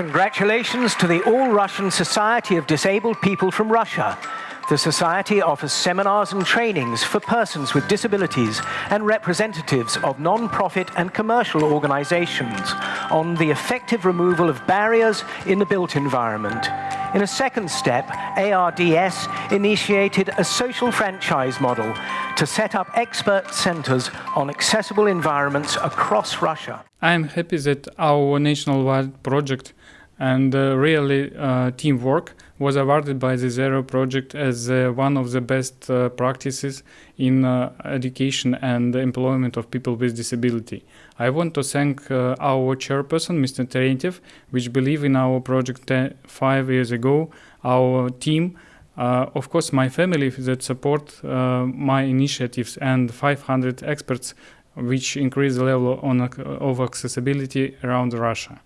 Congratulations to the All-Russian Society of Disabled People from Russia. The Society offers seminars and trainings for persons with disabilities and representatives of non-profit and commercial organizations on the effective removal of barriers in the built environment. In a second step, ARDS initiated a social franchise model to set up expert centers on accessible environments across Russia. I am happy that our nationwide project and uh, really uh, teamwork was awarded by the Zero project as uh, one of the best uh, practices in uh, education and employment of people with disability. I want to thank uh, our chairperson, Mr. Terentiev, which believed in our project five years ago, our team, of course my family that support my initiatives and 500 experts which increase the level on, of accessibility around Russia.